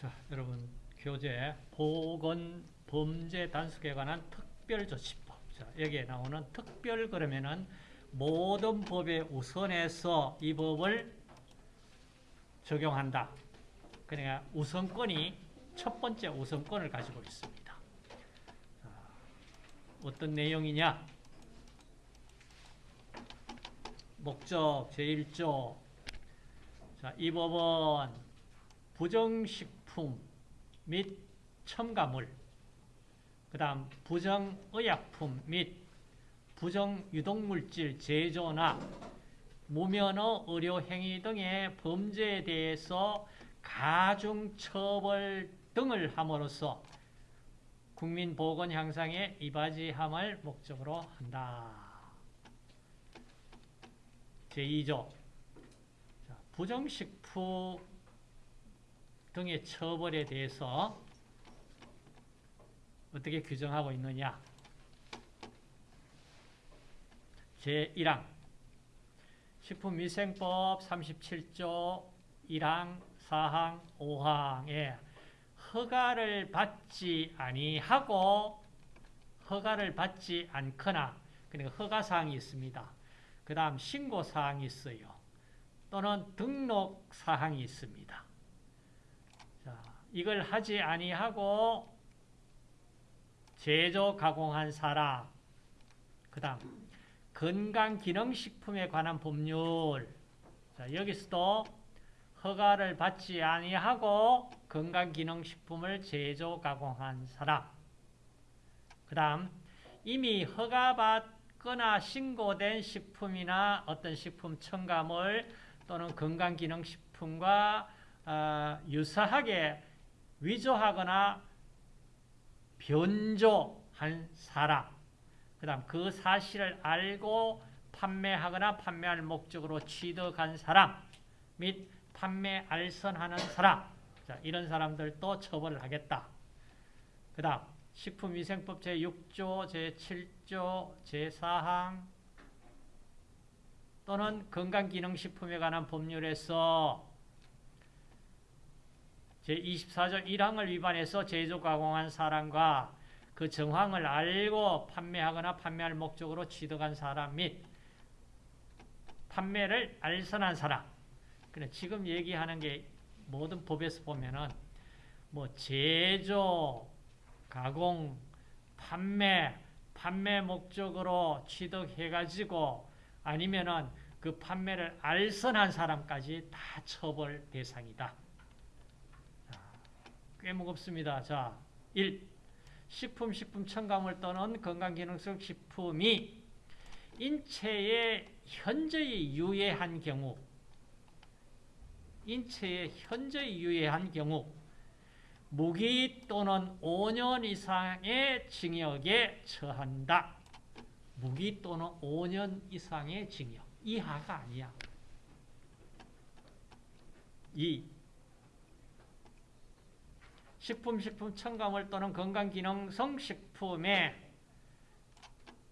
자, 여러분 교재 보건 범죄 단속에 관한 특별조치법. 자, 여기에 나오는 특별 그러면은 모든 법에 우선해서 이 법을 적용한다. 그러니까 우선권이 첫 번째 우선권을 가지고 있습니다. 자, 어떤 내용이냐? 목적 제1조 자, 이 법은 부정식 품 및 첨가물 그 다음 부정의약품 및 부정유독물질 제조나 무면허 의료행위 등의 범죄에 대해서 가중처벌 등을 함으로써 국민 보건 향상에 이바지함을 목적으로 한다. 제2조 부정식품 등의 처벌에 대해서 어떻게 규정하고 있느냐 제1항 식품위생법 37조 1항 4항 5항에 허가를 받지 아니하고 허가를 받지 않거나 그러니까 허가사항이 있습니다. 그 다음 신고사항이 있어요. 또는 등록사항이 있습니다. 자, 이걸 하지 아니하고 제조 가공한 사람 그 다음 건강기능식품에 관한 법률. 자, 여기서도 허가를 받지 아니하고 건강기능식품을 제조 가공한 사람 그 다음 이미 허가받거나 신고된 식품이나 어떤 식품 첨가물 또는 건강기능식품과 어, 유사하게 위조하거나 변조한 사람 그 다음 그 사실을 알고 판매하거나 판매할 목적으로 취득한 사람 및 판매 알선하는 사람 자, 이런 사람들도 처벌을 하겠다. 그 다음 식품위생법 제6조, 제7조, 제4항 또는 건강기능식품에 관한 법률에서 제24조 1항을 위반해서 제조 가공한 사람과 그 정황을 알고 판매하거나 판매할 목적으로 취득한 사람 및 판매를 알선한 사람. 그래 지금 얘기하는 게 모든 법에서 보면은 뭐 제조, 가공, 판매, 판매 목적으로 취득해가지고 아니면은 그 판매를 알선한 사람까지 다 처벌 대상이다. 꽤 무겁습니다. 자, 1. 식품, 식품 첨가물 또는 건강기능성 식품이 인체에 현저히 유해한 경우 인체에 현저히 유해한 경우 무기 또는 5년 이상의 징역에 처한다. 무기 또는 5년 이상의 징역. 이하가 아니야. 2. 식품, 식품 첨가물 또는 건강기능성 식품의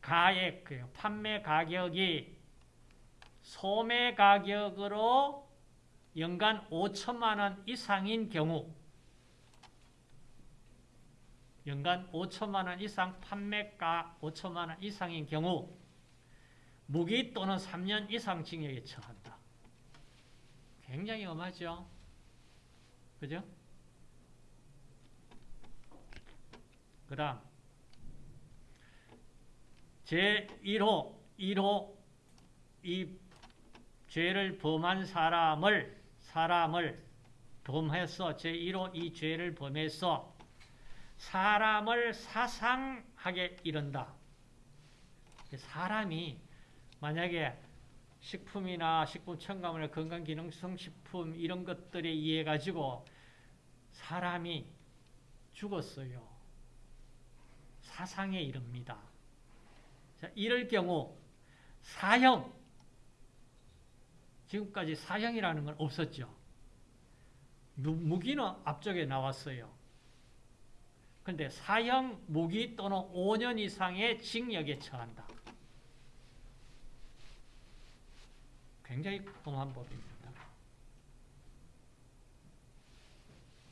가액, 판매 가격이 소매 가격으로 연간 5천만 원 이상인 경우 연간 5천만 원 이상 판매가 5천만 원 이상인 경우 무기 또는 3년 이상 징역에 처한다. 굉장히 엄하죠? 그죠? 그 다음 제1호 1호 이 죄를 범한 사람을 사람을 범해서 제1호 이 죄를 범해서 사람을 사상하게 이른다. 사람이 만약에 식품이나 식품 첨가물, 건강기능성 식품 이런 것들에 의해 가지고 사람이 죽었어요. 사상에 이릅니다. 자, 이럴 경우 사형 지금까지 사형이라는 건 없었죠. 무기는 앞쪽에 나왔어요. 그런데 사형, 무기 또는 5년 이상의 징역에 처한다. 굉장히 험한 법입니다.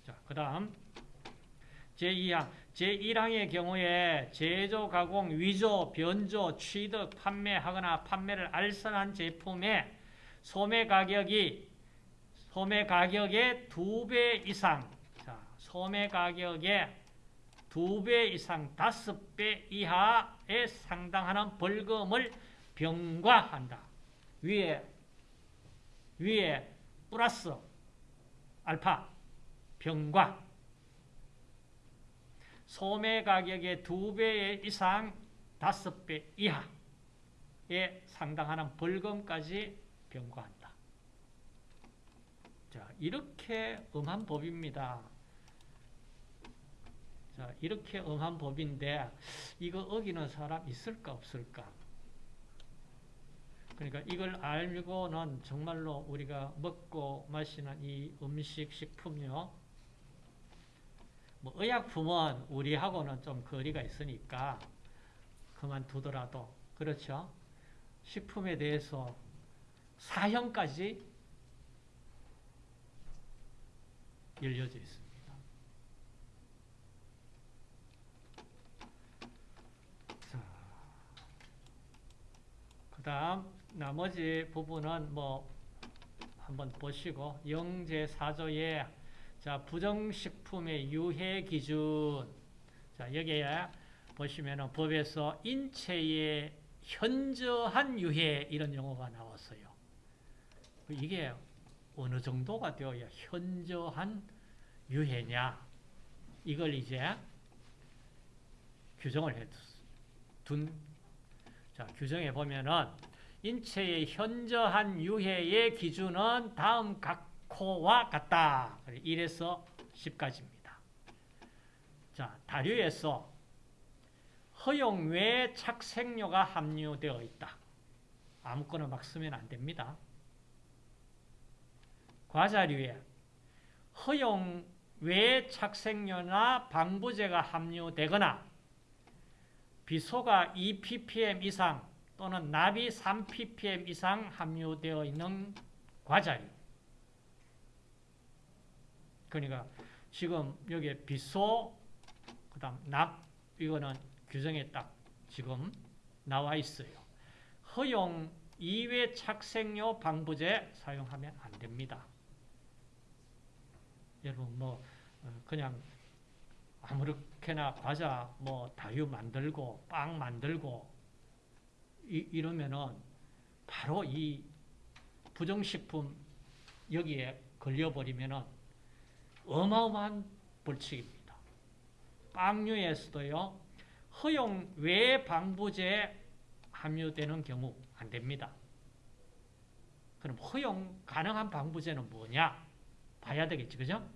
자, 그 다음 제2항 제1항의 경우에 제조, 가공, 위조, 변조, 취득, 판매하거나 판매를 알선한 제품의 소매 가격이 소매 가격의 두배 이상 자, 소매 가격의 두배 이상 다섯 배 이하에 상당하는 벌금을 병과한다. 위에 위에 플러스 알파 병과 소매 가격의 두배 이상 다섯 배 이하에 상당하는 벌금까지 병과한다. 자, 이렇게 엄한 법입니다. 자, 이렇게 엄한 법인데 이거 어기는 사람 있을까 없을까? 그러니까 이걸 알고는 정말로 우리가 먹고 마시는 이 음식, 식품요. 뭐 의약품은 우리하고는 좀 거리가 있으니까 그만두더라도 그렇죠. 식품에 대해서 사형까지 열려져 있습니다. 자, 그 다음 나머지 부분은 뭐 한번 보시고 영제 4조에 자 부정식품의 유해 기준. 자 여기에 보시면은 법에서 인체에 현저한 유해 이런 용어가 나왔어요. 이게 어느 정도가 되어야 현저한 유해냐? 이걸 이제 규정을 해둔 자 규정에 보면은 인체의 현저한 유해의 기준은 다음 각 호와 같다. 1에서 10까지입니다. 자, 다류에서 허용 외 착색료가 함유되어 있다. 아무거나 막 쓰면 안 됩니다. 과자류에 허용 외 착색료나 방부제가 함유되거나 비소가 2ppm 이상 또는 납이 3ppm 이상 함유되어 있는 과자류. 그러니까 지금 여기에 비소, 그 다음 납, 이거는 규정에 딱 지금 나와 있어요. 허용 이외 착색료 방부제 사용하면 안 됩니다. 여러분 뭐 그냥 아무렇게나 과자 뭐 다유 만들고 빵 만들고 이, 러면은 바로 이 부정식품 여기에 걸려버리면은 어마어마한 벌칙입니다. 빵류에서도요, 허용 외 방부제 함유되는 경우 안 됩니다. 그럼 허용 가능한 방부제는 뭐냐? 봐야 되겠지, 그죠?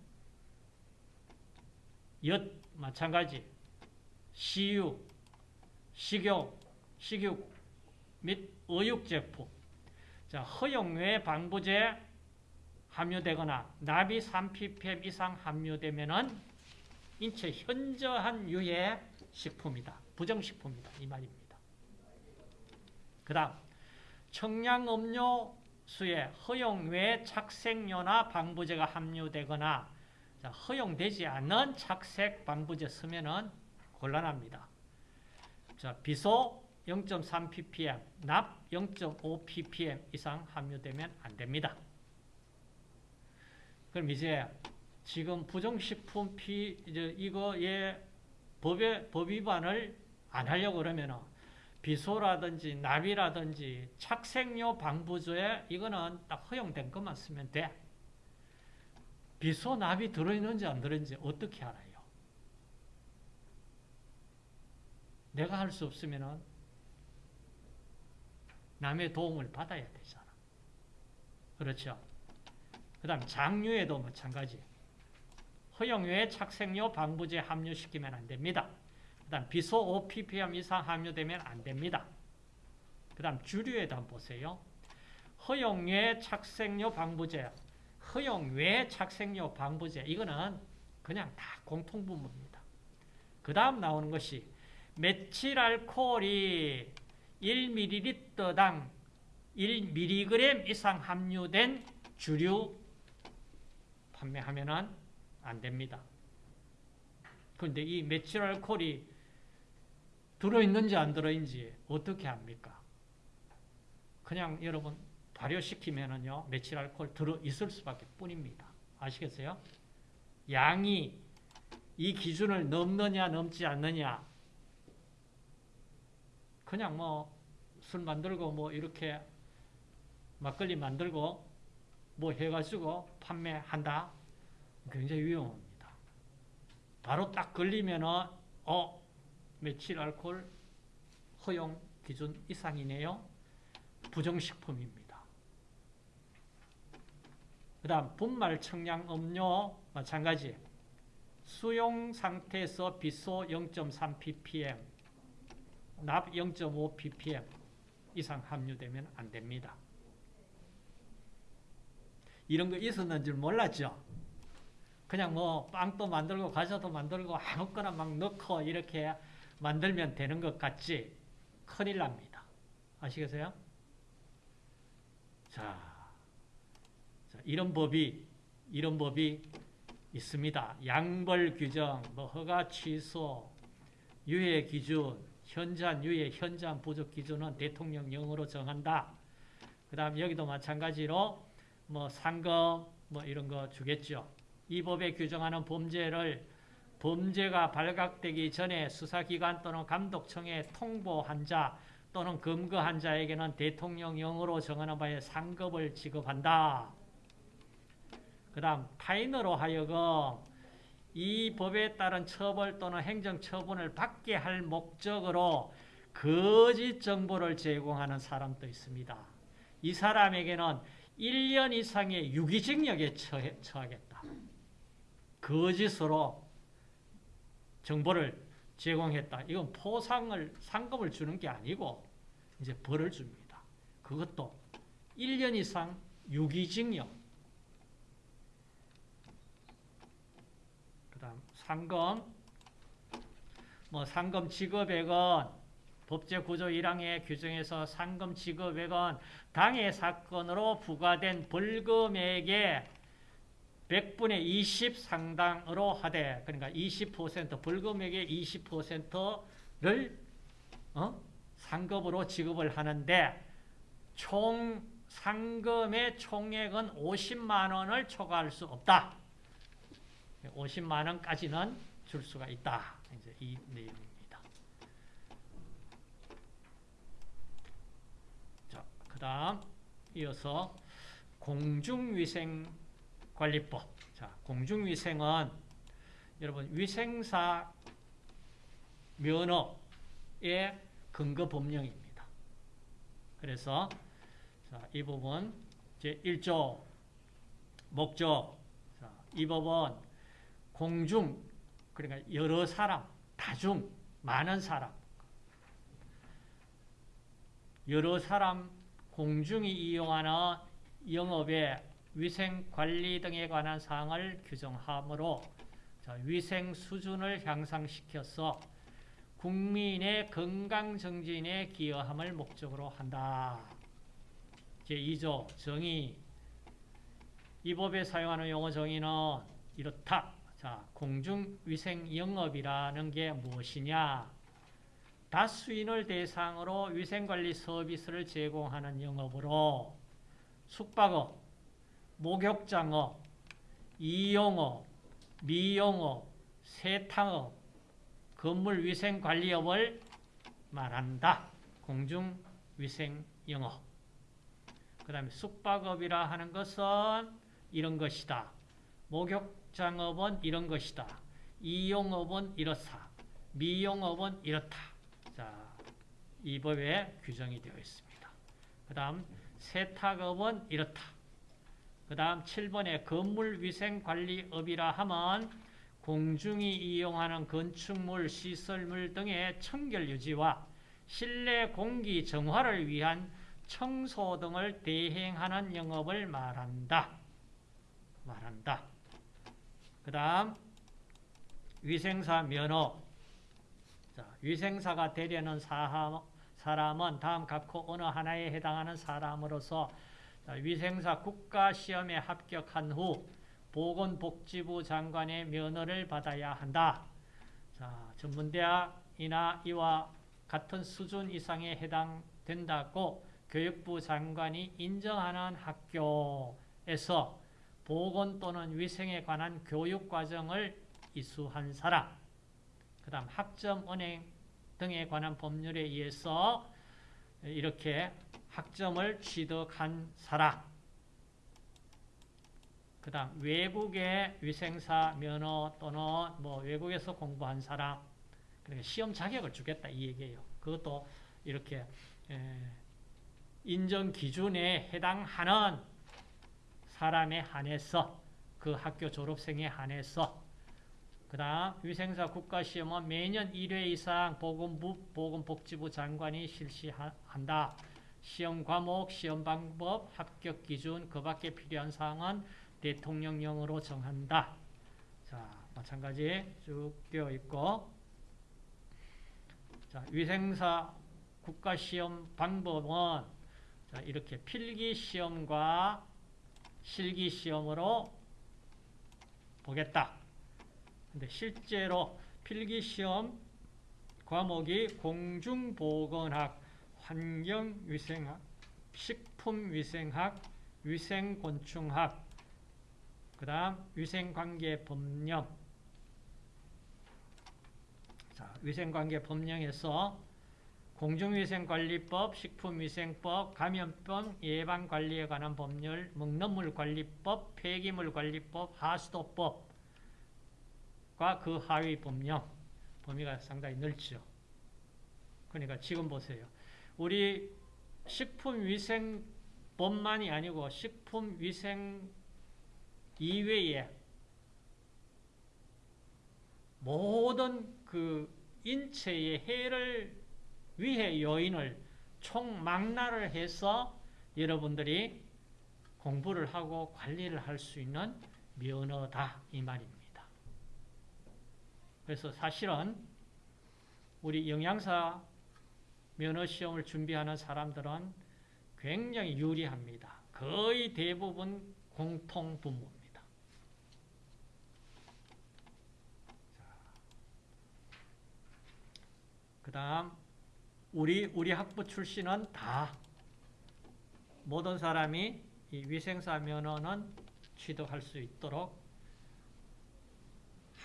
엿, 마찬가지. 시유, 식욕, 식욕 및 의육 제품. 자, 허용 외 방부제 함유되거나 납이 3ppm 이상 함유되면은 인체 현저한 유해 식품이다. 부정식품이다. 이 말입니다. 그 다음, 청량음료수에 허용 외 착색료나 방부제가 함유되거나 자, 허용되지 않는 착색 방부제 쓰면은 곤란합니다. 자, 비소 0.3ppm, 납 0.5ppm 이상 함유되면 안 됩니다. 그럼 이제 지금 부정식품 피 이거에 법의 법 위반을 안 하려고 그러면은 비소라든지 납이라든지 착색료 방부제 이거는 딱 허용된 것만 쓰면 돼. 비소 납이 들어있는지 안 들어있는지 어떻게 알아요? 내가 할 수 없으면은 남의 도움을 받아야 되잖아. 그렇죠? 그 다음 장류에도 마찬가지. 허용 외에 착색료 방부제 함유시키면 안 됩니다. 그 다음 비소 5ppm 이상 함유되면 안 됩니다. 그 다음 주류에도 한번 보세요. 허용 외 착색료 방부제, 허용 외 착색료 방부제 이거는 그냥 다 공통분모입니다. 그 다음 나오는 것이 메칠 알코올이 1ml당 1mg 이상 함유된 주류 판매하면 안 됩니다. 그런데 이 메칠 알코올이 들어있는지 안 들어있는지 어떻게 합니까? 그냥 여러분 발효시키면은요 메칠 알코올 들어있을 수밖에 뿐입니다. 아시겠어요? 양이 이 기준을 넘느냐 넘지 않느냐 그냥 뭐 술 만들고 뭐 이렇게 막걸리 만들고 뭐 해가지고 판매한다 굉장히 위험합니다. 바로 딱 걸리면은 어 메칠 알코올 허용 기준 이상이네요. 부정식품입니다. 그 다음 분말 청량 음료 마찬가지 수용 상태에서 비소 0.3 ppm 납 0.5 ppm 이상 함유되면 안 됩니다. 이런 거 있었는 줄 몰랐죠? 그냥 뭐 빵도 만들고 과자도 만들고 아무거나 막 넣고 이렇게 만들면 되는 것 같지 큰일 납니다. 아시겠어요? 자, 자, 이런 법이 이런 법이 있습니다. 양벌 규정, 뭐 허가 취소, 유예 기준, 현장 유예, 현장 부족 기준은 대통령령으로 정한다. 그 다음 여기도 마찬가지로 뭐 상금 뭐 이런 거 주겠죠. 이 법에 규정하는 범죄를 범죄가 발각되기 전에 수사기관 또는 감독청에 통보한 자 또는 검거한 자에게는 대통령령으로 정하는 바에 상급을 지급한다. 그 다음 타인으로 하여금 이 법에 따른 처벌 또는 행정처분을 받게 할 목적으로 거짓 정보를 제공하는 사람도 있습니다. 이 사람에게는 1년 이상의 유기징역에 처하겠다. 거짓으로 정보를 제공했다. 이건 포상을 상금을 주는 게 아니고 이제 벌을 줍니다. 그것도 1년 이상 유기징역. 그 다음 상금 뭐 상금 지급액은 법제 구조 1항의 규정에서 상금 지급액은 당해 사건으로 부과된 벌금액의 100분의 20 상당으로 하되 그러니까 20% 벌금액의 20%를 어? 상급으로 지급을 하는데 총 상금의 총액은 50만 원을 초과할 수 없다. 50만 원까지는 줄 수가 있다. 이제 이 내용입니다. 자, 그 다음 이어서 공중위생관리법. 자, 공중위생은 여러분 위생사 면허의 근거 법령입니다. 그래서 자, 이 부분 제 1조 목적 자, 이 법은 공중 그러니까 여러 사람, 다중, 많은 사람 여러 사람 공중이 이용하는 영업의 위생관리 등에 관한 사항을 규정하므로 자, 위생 수준을 향상시켜서 국민의 건강 정진에 기여함을 목적으로 한다. 제2조 정의 이 법에 사용하는 용어 정의는 이렇다. 자, 공중위생 영업이라는 게 무엇이냐? 다수인을 대상으로 위생관리 서비스를 제공하는 영업으로 숙박업, 목욕장업, 이용업, 미용업, 세탁업, 건물위생관리업을 말한다. 공중위생영업. 그 다음에 숙박업이라 하는 것은 이런 것이다. 목욕장업은 이런 것이다. 이용업은 이렇다. 미용업은 이렇다. 자, 이 법에 규정이 되어 있습니다. 그 다음 세탁업은 이렇다. 그 다음 7번에 건물위생관리업이라 하면 공중이 이용하는 건축물, 시설물 등의 청결 유지와 실내 공기 정화를 위한 청소 등을 대행하는 영업을 말한다. 말한다. 그 다음 위생사 면허 자, 위생사가 되려는 사람, 사람은 다음 각호 어느 하나에 해당하는 사람으로서 자, 위생사 국가시험에 합격한 후 보건복지부 장관의 면허를 받아야 한다. 자, 전문대학이나 이와 같은 수준 이상에 해당된다고 교육부 장관이 인정하는 학교에서 보건 또는 위생에 관한 교육 과정을 이수한 사람, 그 다음 학점, 은행 등에 관한 법률에 의해서 이렇게 학점을 취득한 사람, 그 다음 외국의 위생사 면허 또는 뭐 외국에서 공부한 사람, 그러니까 시험 자격을 주겠다 이 얘기예요. 그것도 이렇게 인정 기준에 해당하는 사람에 한해서 그 학교 졸업생에 한해서 그 다음 위생사 국가시험은 매년 1회 이상 보건부, 보건복지부 장관이 실시한다. 시험 과목, 시험 방법, 합격 기준, 그 밖에 필요한 사항은 대통령령으로 정한다. 자, 마찬가지 쭉 되어 있고 자, 위생사 국가시험 방법은 자, 이렇게 필기시험과 실기시험으로 보겠다. 근데 실제로 필기시험 과목이 공중보건학, 환경위생학, 식품위생학, 위생곤충학, 그 다음 위생관계 법령. 자, 위생관계 법령에서 공중위생관리법, 식품위생법, 감염병 예방관리에 관한 법률, 먹는물관리법, 폐기물관리법, 하수도법 과 그 하위 법령 범위가 상당히 넓죠. 그러니까 지금 보세요. 우리 식품위생법만이 아니고 식품위생 이외에 모든 그 인체의 해를 위해 요인을 총망라를 해서 여러분들이 공부를 하고 관리를 할 수 있는 면허다 이 말입니다. 그래서 사실은 우리 영양사 면허 시험을 준비하는 사람들은 굉장히 유리합니다. 거의 대부분 공통 분모입니다. 그 다음 우리 우리 학부 출신은 다 모든 사람이 이 위생사 면허는 취득할 수 있도록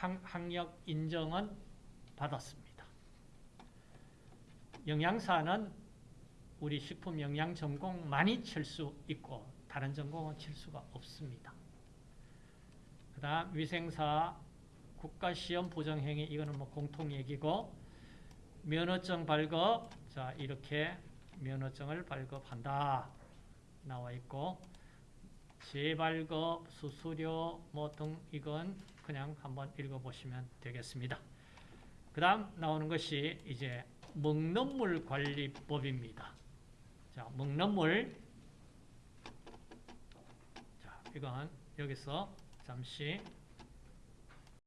학력 인정은 받았습니다. 영양사는 우리 식품 영양 전공만이 칠 수 있고 다른 전공은 칠 수가 없습니다. 그 다음 위생사 국가시험 부정행위 이거는 뭐 공통 얘기고 면허증 발급 자 이렇게 면허증을 발급한다 나와 있고 재발급 수수료 뭐 등 이건 그냥 한번 읽어보시면 되겠습니다. 그 다음 나오는 것이 이제 먹는 물 관리법입니다. 자, 먹는 물. 자, 이건 여기서 잠시